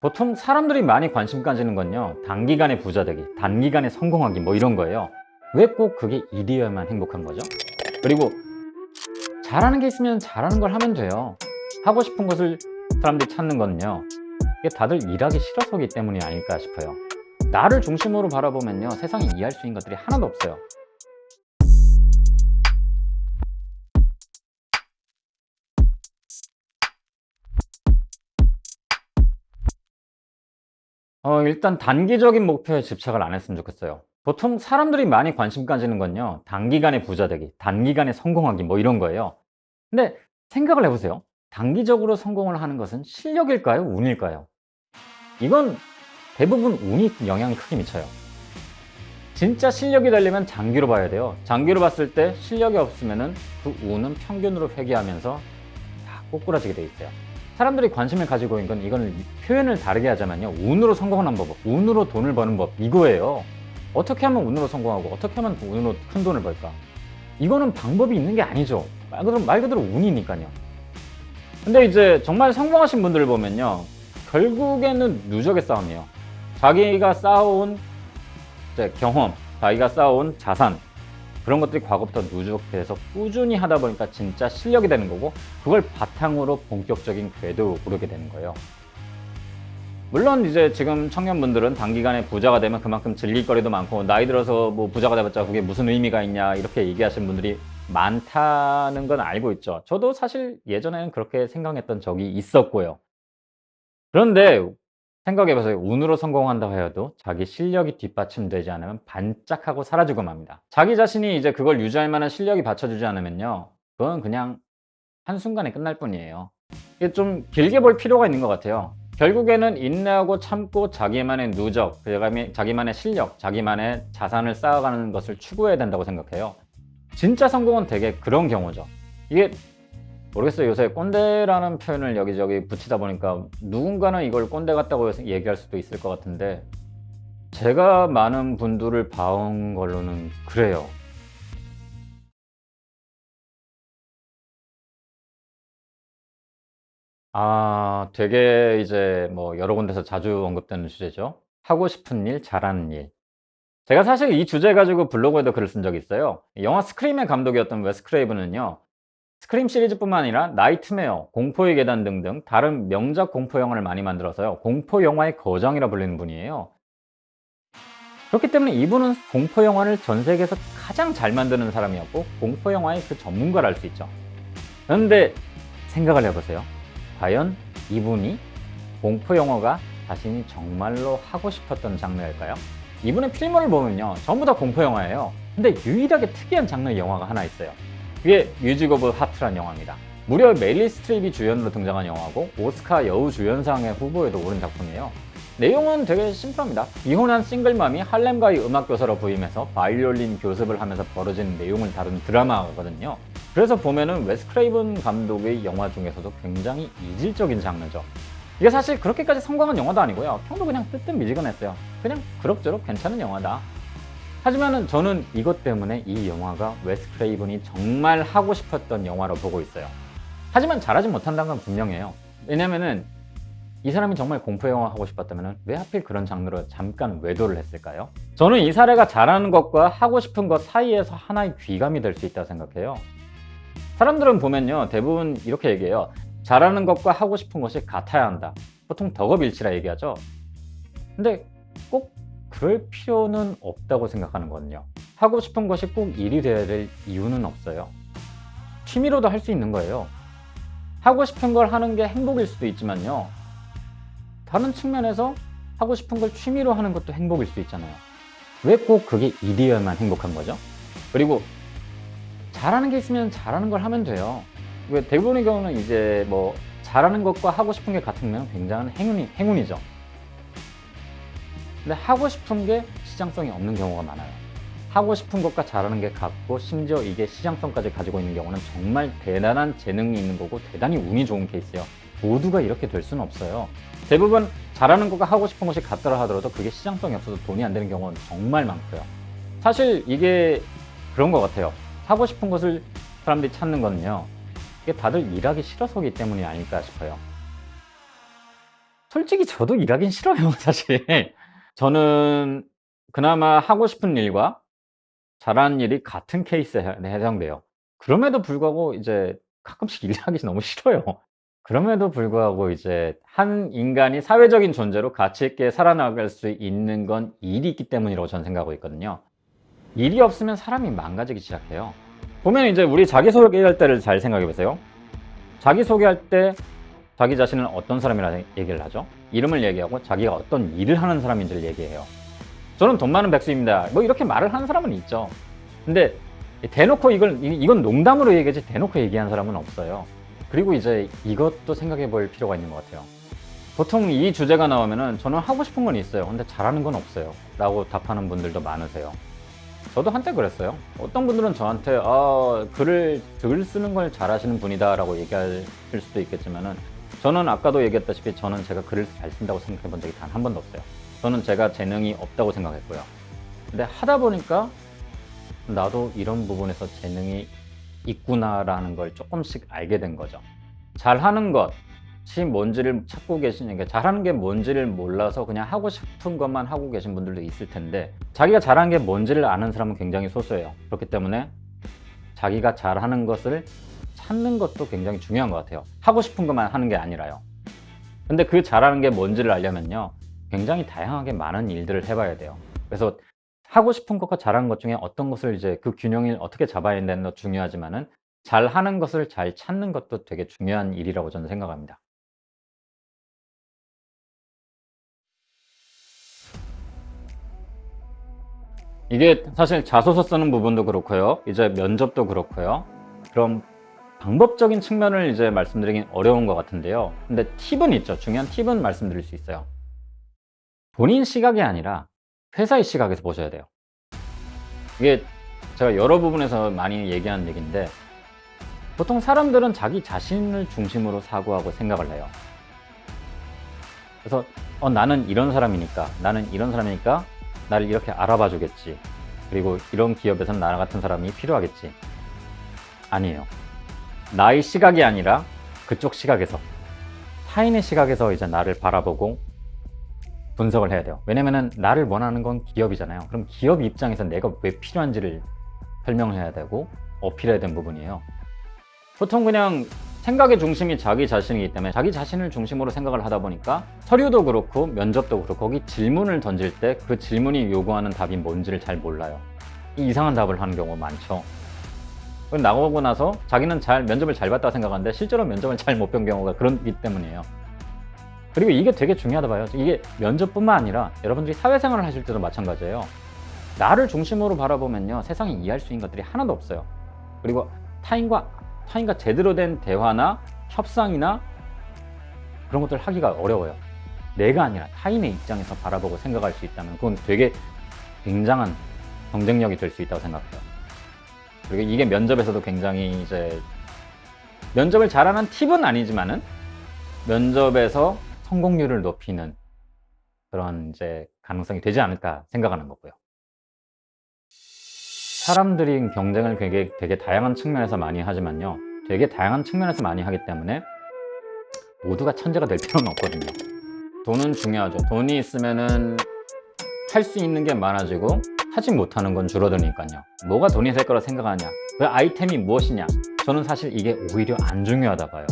보통 사람들이 많이 관심 가지는 건요 단기간에 부자 되기, 단기간에 성공하기 뭐 이런 거예요. 왜 꼭 그게 일이어야만 행복한 거죠? 그리고 잘하는 게 있으면 잘하는 걸 하면 돼요. 하고 싶은 것을 사람들이 찾는 건요 이게 다들 일하기 싫어서기 때문이 아닐까 싶어요. 나를 중심으로 바라보면요 세상에 이해할 수 있는 것들이 하나도 없어요 어, 일단 단기적인 목표에 집착을 안 했으면 좋겠어요. 보통 사람들이 많이 관심 가지는 건요. 단기간에 부자 되기, 단기간에 성공하기 뭐 이런 거예요. 근데 생각을 해보세요. 단기적으로 성공을 하는 것은 실력일까요? 운일까요? 이건 대부분 운이 영향이 크게 미쳐요. 진짜 실력이 되려면 장기로 봐야 돼요. 장기로 봤을 때 실력이 없으면 그 운은 평균으로 회귀하면서 다 꼬꾸라지게 돼 있어요 사람들이 관심을 가지고 있는 건 이거는 표현을 다르게 하자면요. 운으로 성공하는 법, 운으로 돈을 버는 법 이거예요. 어떻게 하면 운으로 성공하고 어떻게 하면 운으로 큰 돈을 벌까? 이거는 방법이 있는 게 아니죠. 말 그대로, 말 그대로 운이니까요. 근데 이제 정말 성공하신 분들을 보면요. 결국에는 누적의 싸움이에요. 자기가 쌓아온 경험 자기가 쌓아온 자산 그런 것들이 과거부터 누적돼서 꾸준히 하다 보니까 진짜 실력이 되는 거고 그걸 바탕으로 본격적인 궤도 오르게 되는 거예요. 물론 이제 지금 청년분들은 단기간에 부자가 되면 그만큼 즐길 거리도 많고 나이 들어서 뭐 부자가 돼봤자 그게 무슨 의미가 있냐 이렇게 얘기하시는 분들이 많다는 건 알고 있죠. 저도 사실 예전에는 그렇게 생각했던 적이 있었고요. 그런데 생각해보세요. 운으로 성공한다고 해도 자기 실력이 뒷받침되지 않으면 반짝하고 사라지고 맙니다. 자기 자신이 이제 그걸 유지할 만한 실력이 받쳐주지 않으면요 그건 그냥 한순간에 끝날 뿐이에요. 이게 좀 길게 볼 필요가 있는 것 같아요. 결국에는 인내하고 참고 자기만의 누적, 자기만의 실력, 자기만의 자산을 쌓아가는 것을 추구해야 된다고 생각해요. 진짜 성공은 되게 그런 경우죠. 이게 모르겠어요. 요새 꼰대라는 표현을 여기저기 붙이다 보니까 누군가는 이걸 꼰대 같다고 얘기할 수도 있을 것 같은데 제가 많은 분들을 봐온 걸로는 그래요. 아 되게 이제 뭐 여러 군데서 자주 언급되는 주제죠. 하고 싶은 일, 잘하는 일. 제가 사실 이 주제 가지고 블로그에도 글을 쓴 적이 있어요. 영화 스크림의 감독이었던 웨스 크레이브는요 스크림 시리즈뿐만 아니라 나이트메어, 공포의 계단 등등 다른 명작 공포 영화를 많이 만들어서요. 공포 영화의 거장이라 불리는 분이에요. 그렇기 때문에 이분은 공포 영화를 전 세계에서 가장 잘 만드는 사람이었고 공포 영화의 그 전문가를 알 수 있죠. 그런데 생각을 해보세요. 과연 이분이 공포 영화가 자신이 정말로 하고 싶었던 장르일까요? 이분의 필모를 보면요. 전부 다 공포 영화예요. 근데 유일하게 특이한 장르의 영화가 하나 있어요 그게 뮤직 오브 하트란 영화입니다. 무려 메릴 스트립이 주연으로 등장한 영화고 오스카 여우 주연상의 후보에도 오른 작품이에요. 내용은 되게 심플합니다. 이혼한 싱글맘이 할렘가의 음악교사로 부임해서 바이올린 교습을 하면서 벌어진 내용을 다룬 드라마거든요. 그래서 보면은 웨스 크레이븐 감독의 영화 중에서도 굉장히 이질적인 장르죠. 이게 사실 그렇게까지 성공한 영화도 아니고요. 평도 그냥 뜨뜻 미지근했어요. 그냥 그럭저럭 괜찮은 영화다 하지만 저는 이것 때문에 이 영화가 웨스 크레이븐이 정말 하고 싶었던 영화로 보고 있어요. 하지만 잘하지 못한다는 건 분명해요. 왜냐면은 이 사람이 정말 공포 영화 하고 싶었다면 왜 하필 그런 장르로 잠깐 외도를 했을까요? 저는 이 사례가 잘하는 것과 하고 싶은 것 사이에서 하나의 귀감이 될 수 있다고 생각해요. 사람들은 보면요 대부분 이렇게 얘기해요. 잘하는 것과 하고 싶은 것이 같아야 한다. 보통 덕업일치라 얘기하죠. 근데 꼭 그럴 필요는 없다고 생각하는 거든요. 하고 싶은 것이 꼭 일이 되어야 될 이유는 없어요. 취미로도 할 수 있는 거예요. 하고 싶은 걸 하는 게 행복일 수도 있지만요. 다른 측면에서 하고 싶은 걸 취미로 하는 것도 행복일 수 있잖아요. 왜 꼭 그게 일이어야만 행복한 거죠? 그리고 잘하는 게 있으면 잘하는 걸 하면 돼요. 대부분의 경우는 이제 뭐 잘하는 것과 하고 싶은 게 같으면 굉장한 행운이, 행운이죠 근데 하고 싶은 게 시장성이 없는 경우가 많아요. 하고 싶은 것과 잘하는 게 같고 심지어 이게 시장성까지 가지고 있는 경우는 정말 대단한 재능이 있는 거고 대단히 운이 좋은 케이스예요. 모두가 이렇게 될 수는 없어요. 대부분 잘하는 것과 하고 싶은 것이 같더라 하더라도 그게 시장성이 없어서 돈이 안 되는 경우는 정말 많고요. 사실 이게 그런 것 같아요. 하고 싶은 것을 사람들이 찾는 거는요 이게 다들 일하기 싫어서기 때문이 아닐까 싶어요. 솔직히 저도 일하긴 싫어요 사실. 저는 그나마 하고 싶은 일과 잘하는 일이 같은 케이스에 해 해당돼요. 그럼에도 불구하고 이제 가끔씩 일하기 너무 싫어요. 그럼에도 불구하고 이제 한 인간이 사회적인 존재로 가치 있게 살아나갈 수 있는 건 일이 있기 때문이라고 저는 생각하고 있거든요. 일이 없으면 사람이 망가지기 시작해요. 보면 이제 우리 자기소개할 때를 잘 생각해 보세요. 자기소개할 때 자기 자신을 어떤 사람이라 얘기를 하죠? 이름을 얘기하고 자기가 어떤 일을 하는 사람인지를 얘기해요. 저는 돈 많은 백수입니다. 뭐 이렇게 말을 하는 사람은 있죠. 근데 대놓고 이걸 이- 이건 농담으로 얘기하지 대놓고 얘기하는 사람은 없어요. 그리고 이제 이것도 생각해 볼 필요가 있는 것 같아요. 보통 이 주제가 나오면은 저는 하고 싶은 건 있어요. 근데 잘하는 건 없어요. 라고 답하는 분들도 많으세요. 저도 한때 그랬어요. 어떤 분들은 저한테 아, 글을 글 쓰는 걸 잘하시는 분이다 라고 얘기하실 수도 있겠지만은 저는 아까도 얘기했다시피 저는 제가 글을 잘 쓴다고 생각해 본 적이 단 한 번도 없어요. 저는 제가 재능이 없다고 생각했고요. 근데 하다 보니까 나도 이런 부분에서 재능이 있구나라는 걸 조금씩 알게 된 거죠. 잘하는 것이 뭔지를 찾고 계시는 게 잘하는 게 뭔지를 몰라서 그냥 하고 싶은 것만 하고 계신 분들도 있을 텐데 자기가 잘하는 게 뭔지를 아는 사람은 굉장히 소수예요. 그렇기 때문에 자기가 잘하는 것을 찾는 것도 굉장히 중요한 것 같아요. 하고 싶은 것만 하는 게 아니라요. 근데 그 잘하는 게 뭔지를 알려면요. 굉장히 다양하게 많은 일들을 해봐야 돼요. 그래서 하고 싶은 것과 잘하는 것 중에 어떤 것을 이제 그 균형을 어떻게 잡아야 되는 것도 중요하지만 은 잘 하는 것을 잘 찾는 것도 되게 중요한 일이라고 저는 생각합니다. 이게 사실 자소서 쓰는 부분도 그렇고요. 이제 면접도 그렇고요. 그럼 방법적인 측면을 이제 말씀드리긴 어려운 것 같은데요. 근데 팁은 있죠. 중요한 팁은 말씀드릴 수 있어요. 본인 시각이 아니라 회사의 시각에서 보셔야 돼요. 이게 제가 여러 부분에서 많이 얘기하는 얘기인데 보통 사람들은 자기 자신을 중심으로 사고하고 생각을 해요. 그래서 어, 나는 이런 사람이니까 나는 이런 사람이니까 나를 이렇게 알아봐 주겠지. 그리고 이런 기업에서는 나 같은 사람이 필요하겠지. 아니에요. 나의 시각이 아니라 그쪽 시각에서 타인의 시각에서 이제 나를 바라보고 분석을 해야 돼요. 왜냐면은 나를 원하는 건 기업이잖아요. 그럼 기업 입장에서 내가 왜 필요한지를 설명해야 되고 어필해야 되는 부분이에요. 보통 그냥 생각의 중심이 자기 자신이기 때문에 자기 자신을 중심으로 생각을 하다 보니까 서류도 그렇고 면접도 그렇고 거기 질문을 던질 때 그 질문이 요구하는 답이 뭔지를 잘 몰라요. 이상한 답을 하는 경우가 많죠. 나오고 나서 자기는 잘 면접을 잘 봤다고 생각하는데 실제로 면접을 잘 못 본 경우가 그렇기 때문이에요. 그리고 이게 되게 중요하다 봐요. 이게 면접뿐만 아니라 여러분들이 사회생활을 하실 때도 마찬가지예요. 나를 중심으로 바라보면요. 세상에 이해할 수 있는 것들이 하나도 없어요. 그리고 타인과 타인과 제대로 된 대화나 협상이나 그런 것들 하기가 어려워요. 내가 아니라 타인의 입장에서 바라보고 생각할 수 있다면 그건 되게 굉장한 경쟁력이 될 수 있다고 생각해요. 그리고 이게 면접에서도 굉장히 이제 면접을 잘하는 팁은 아니지만은 면접에서 성공률을 높이는 그런 이제 가능성이 되지 않을까 생각하는 거고요. 사람들이 경쟁을 되게, 되게 다양한 측면에서 많이 하지만요. 되게 다양한 측면에서 많이 하기 때문에 모두가 천재가 될 필요는 없거든요. 돈은 중요하죠. 돈이 있으면은 할 수 있는 게 많아지고 하지 못하는 건 줄어드니까요. 뭐가 돈이 될 거라 생각하냐? 그 아이템이 무엇이냐? 저는 사실 이게 오히려 안 중요하다 봐요.